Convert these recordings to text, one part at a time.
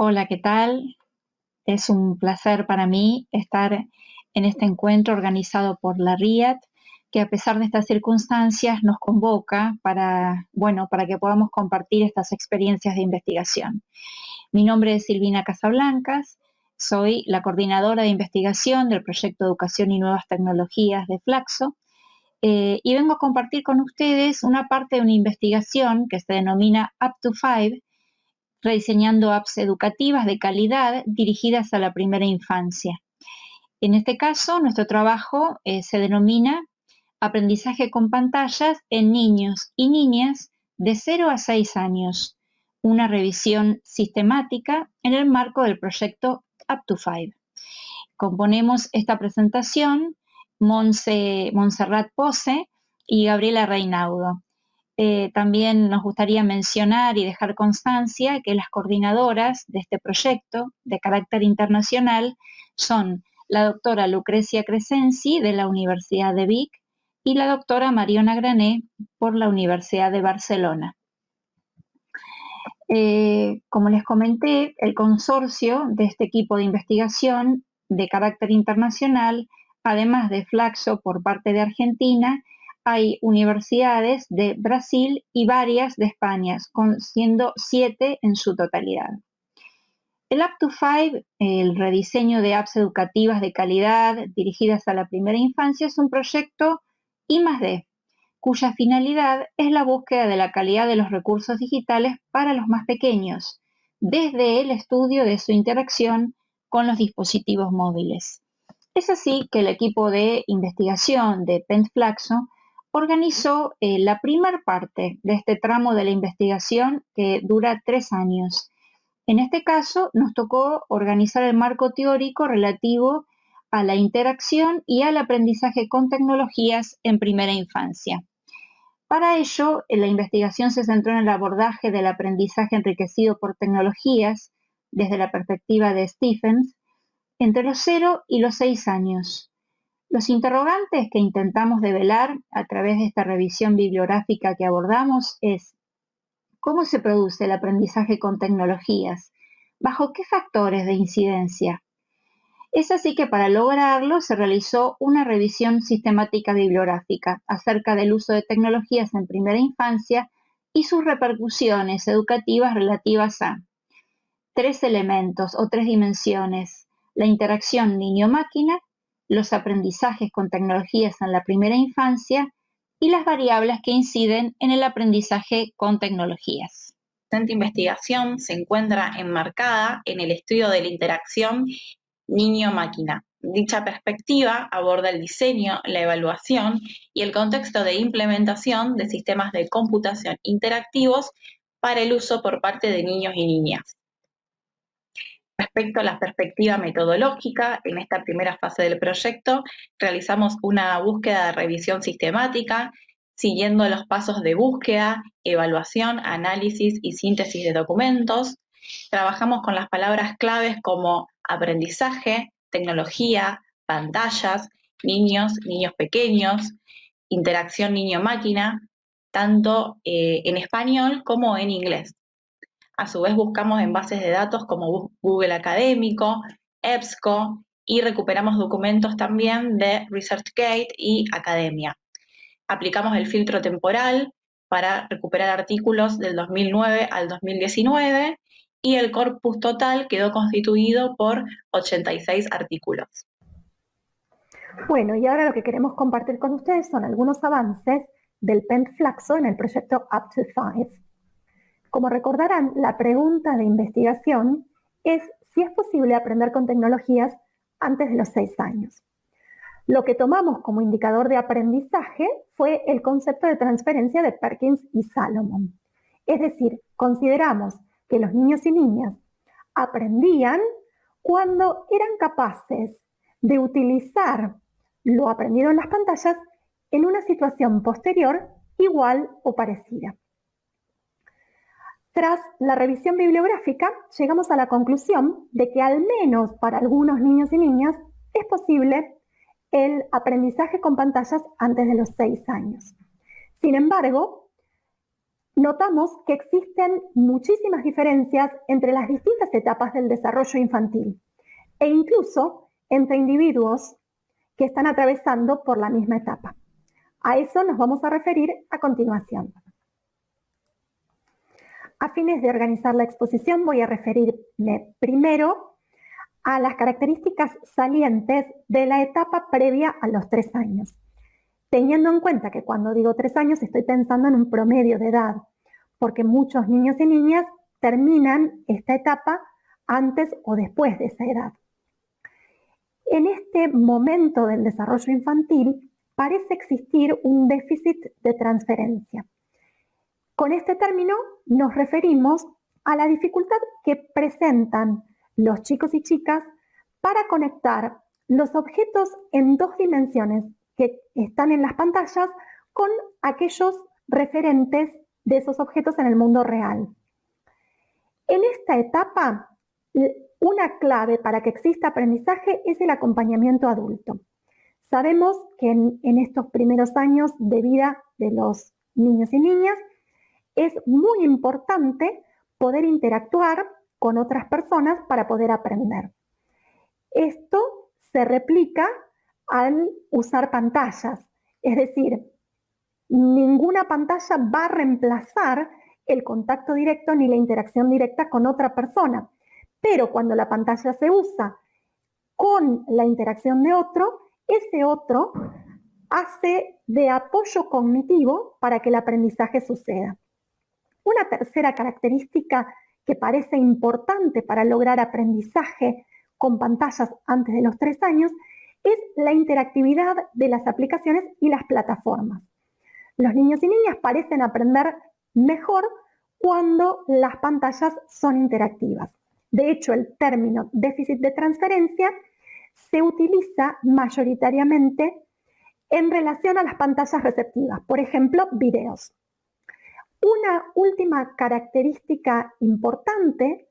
Hola, ¿qué tal? Es un placer para mí estar en este encuentro organizado por la RIAT, que a pesar de estas circunstancias nos convoca para, bueno, para que podamos compartir estas experiencias de investigación. Mi nombre es Silvina Casablancas, soy la coordinadora de investigación del proyecto Educación y Nuevas Tecnologías de Flaxo eh, y vengo a compartir con ustedes una parte de una investigación que se denomina Up to Five, rediseñando apps educativas de calidad dirigidas a la primera infancia. En este caso, nuestro trabajo eh, se denomina Aprendizaje con pantallas en niños y niñas de 0 a 6 años, una revisión sistemática en el marco del proyecto Up to Five. Componemos esta presentación Monse, Montserrat Pose y Gabriela Reinaudo. Eh, también nos gustaría mencionar y dejar constancia que las coordinadoras de este proyecto de carácter internacional son la doctora Lucrecia Crescenzi de la Universidad de Vic y la doctora Mariona Grané por la Universidad de Barcelona. Eh, como les comenté, el consorcio de este equipo de investigación de carácter internacional, además de Flaxo por parte de Argentina, hay universidades de Brasil y varias de España, siendo siete en su totalidad. El Up to Five, el rediseño de apps educativas de calidad dirigidas a la primera infancia, es un proyecto I+D, cuya finalidad es la búsqueda de la calidad de los recursos digitales para los más pequeños, desde el estudio de su interacción con los dispositivos móviles. Es así que el equipo de investigación de Pentflaxo organizó eh, la primera parte de este tramo de la investigación que dura tres años. En este caso, nos tocó organizar el marco teórico relativo a la interacción y al aprendizaje con tecnologías en primera infancia. Para ello, la investigación se centró en el abordaje del aprendizaje enriquecido por tecnologías desde la perspectiva de Stephens entre los 0 y los 6 años. Los interrogantes que intentamos develar a través de esta revisión bibliográfica que abordamos es ¿cómo se produce el aprendizaje con tecnologías? ¿Bajo qué factores de incidencia? Es así que para lograrlo se realizó una revisión sistemática bibliográfica acerca del uso de tecnologías en primera infancia y sus repercusiones educativas relativas a tres elementos o tres dimensiones, la interacción niño-máquina, los aprendizajes con tecnologías en la primera infancia y las variables que inciden en el aprendizaje con tecnologías. Esta investigación se encuentra enmarcada en el estudio de la interacción niño-máquina. Dicha perspectiva aborda el diseño, la evaluación y el contexto de implementación de sistemas de computación interactivos para el uso por parte de niños y niñas. Respecto a la perspectiva metodológica, en esta primera fase del proyecto realizamos una búsqueda de revisión sistemática, siguiendo los pasos de búsqueda, evaluación, análisis y síntesis de documentos. Trabajamos con las palabras claves como aprendizaje, tecnología, pantallas, niños, niños pequeños, interacción niño-máquina, tanto eh, en español como en inglés. A su vez buscamos en bases de datos como Google Académico, EBSCO y recuperamos documentos también de ResearchGate y Academia. Aplicamos el filtro temporal para recuperar artículos del 2009 al 2019 y el corpus total quedó constituido por 86 artículos. Bueno, y ahora lo que queremos compartir con ustedes son algunos avances del Flaxo en el proyecto Up to Five. Como recordarán, la pregunta de investigación es si es posible aprender con tecnologías antes de los seis años. Lo que tomamos como indicador de aprendizaje fue el concepto de transferencia de Perkins y Salomon. Es decir, consideramos que los niños y niñas aprendían cuando eran capaces de utilizar lo aprendido en las pantallas en una situación posterior igual o parecida. Tras la revisión bibliográfica, llegamos a la conclusión de que al menos para algunos niños y niñas es posible el aprendizaje con pantallas antes de los seis años. Sin embargo, notamos que existen muchísimas diferencias entre las distintas etapas del desarrollo infantil e incluso entre individuos que están atravesando por la misma etapa. A eso nos vamos a referir a continuación. A fines de organizar la exposición voy a referirme primero a las características salientes de la etapa previa a los tres años, teniendo en cuenta que cuando digo tres años estoy pensando en un promedio de edad, porque muchos niños y niñas terminan esta etapa antes o después de esa edad. En este momento del desarrollo infantil parece existir un déficit de transferencia. Con este término nos referimos a la dificultad que presentan los chicos y chicas para conectar los objetos en dos dimensiones que están en las pantallas con aquellos referentes de esos objetos en el mundo real. En esta etapa, una clave para que exista aprendizaje es el acompañamiento adulto. Sabemos que en, estos primeros años de vida de los niños y niñas es muy importante poder interactuar con otras personas para poder aprender. Esto se replica al usar pantallas, es decir, ninguna pantalla va a reemplazar el contacto directo ni la interacción directa con otra persona. Pero cuando la pantalla se usa con la interacción de otro, ese otro hace de apoyo cognitivo para que el aprendizaje suceda. Una tercera característica que parece importante para lograr aprendizaje con pantallas antes de los tres años es la interactividad de las aplicaciones y las plataformas. Los niños y niñas parecen aprender mejor cuando las pantallas son interactivas. De hecho, el término déficit de transferencia se utiliza mayoritariamente en relación a las pantallas receptivas, por ejemplo, videos. Una última característica importante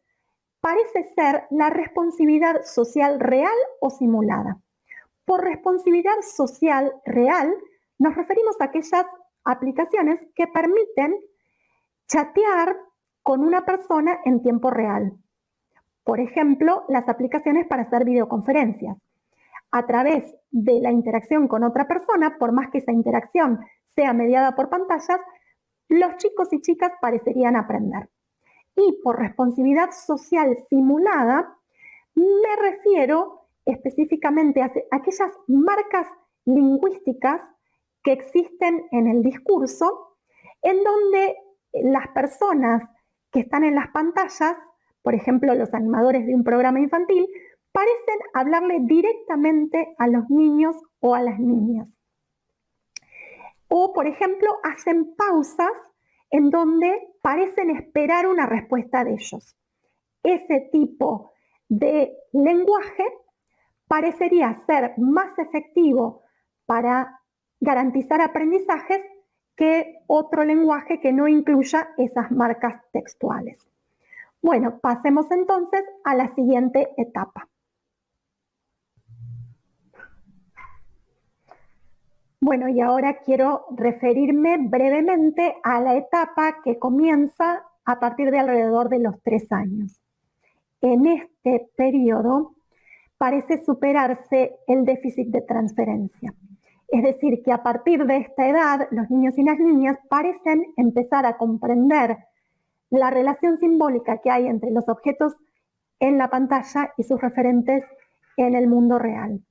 parece ser la responsividad social real o simulada. Por responsividad social real nos referimos a aquellas aplicaciones que permiten chatear con una persona en tiempo real. Por ejemplo, las aplicaciones para hacer videoconferencias. A través de la interacción con otra persona, por más que esa interacción sea mediada por pantallas, los chicos y chicas parecerían aprender. Y por responsabilidad social simulada, me refiero específicamente a aquellas marcas lingüísticas que existen en el discurso, en donde las personas que están en las pantallas, por ejemplo los animadores de un programa infantil, parecen hablarle directamente a los niños o a las niñas. O, por ejemplo, hacen pausas en donde parecen esperar una respuesta de ellos. Ese tipo de lenguaje parecería ser más efectivo para garantizar aprendizajes que otro lenguaje que no incluya esas marcas textuales. Bueno, pasemos entonces a la siguiente etapa. Bueno, y ahora quiero referirme brevemente a la etapa que comienza a partir de alrededor de los tres años. En este periodo parece superarse el déficit de transferencia. Es decir, que a partir de esta edad los niños y las niñas parecen empezar a comprender la relación simbólica que hay entre los objetos en la pantalla y sus referentes en el mundo real.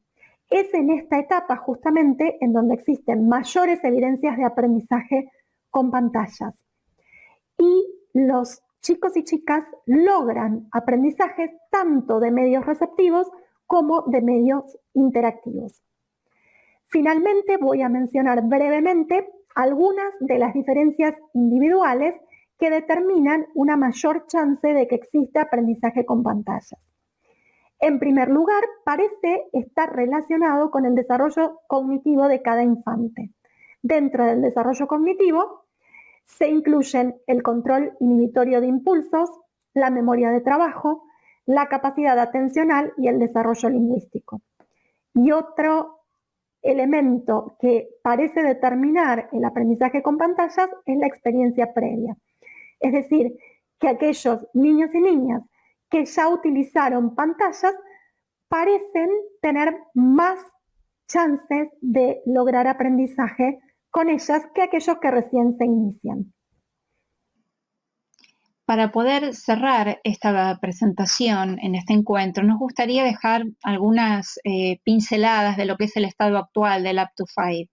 Es en esta etapa justamente en donde existen mayores evidencias de aprendizaje con pantallas. Y los chicos y chicas logran aprendizaje tanto de medios receptivos como de medios interactivos. Finalmente voy a mencionar brevemente algunas de las diferencias individuales que determinan una mayor chance de que exista aprendizaje con pantallas. En primer lugar, parece estar relacionado con el desarrollo cognitivo de cada infante. Dentro del desarrollo cognitivo se incluyen el control inhibitorio de impulsos, la memoria de trabajo, la capacidad atencional y el desarrollo lingüístico. Y otro elemento que parece determinar el aprendizaje con pantallas es la experiencia previa. Es decir, que aquellos niños y niñas que ya utilizaron pantallas parecen tener más chances de lograr aprendizaje con ellas que aquellos que recién se inician. Para poder cerrar esta presentación en este encuentro, nos gustaría dejar algunas eh, pinceladas de lo que es el estado actual del Up to Five.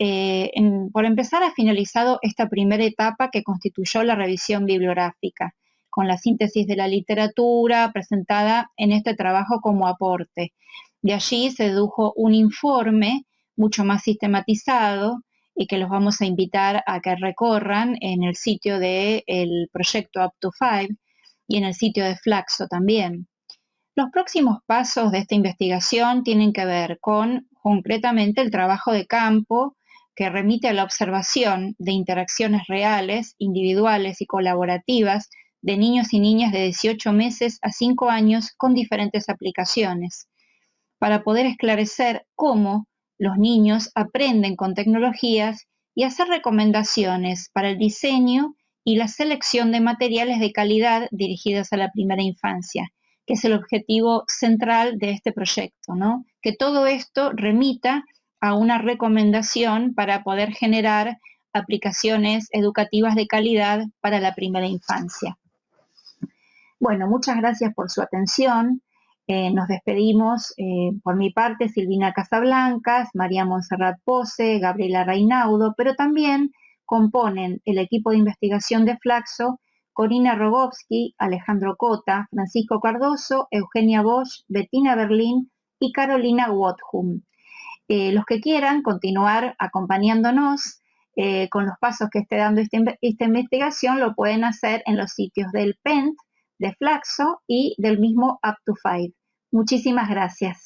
Eh, por empezar, ha finalizado esta primera etapa que constituyó la revisión bibliográfica, con la síntesis de la literatura presentada en este trabajo como aporte. De allí se dedujo un informe mucho más sistematizado y que los vamos a invitar a que recorran en el sitio del proyecto Up to Five y en el sitio de Flaxo también. Los próximos pasos de esta investigación tienen que ver con concretamente el trabajo de campo que remite a la observación de interacciones reales, individuales y colaborativas de niños y niñas de 18 meses a 5 años con diferentes aplicaciones, para poder esclarecer cómo los niños aprenden con tecnologías y hacer recomendaciones para el diseño y la selección de materiales de calidad dirigidas a la primera infancia, que es el objetivo central de este proyecto, ¿no? Que todo esto remita a una recomendación para poder generar aplicaciones educativas de calidad para la primera infancia. Bueno, muchas gracias por su atención. Eh, nos despedimos eh, por mi parte Silvina Casablancas, María Monserrat Pose, Gabriela Reinaudo, pero también componen el equipo de investigación de Flaxo Corina Rogowski, Alejandro Cota, Francisco Cardoso, Eugenia Bosch, Bettina Berlín y Carolina Wothum. Eh, los que quieran continuar acompañándonos con los pasos que esté dando esta, esta investigación lo pueden hacer en los sitios del PENT de Flaxo y del mismo Up to Five. Muchísimas gracias.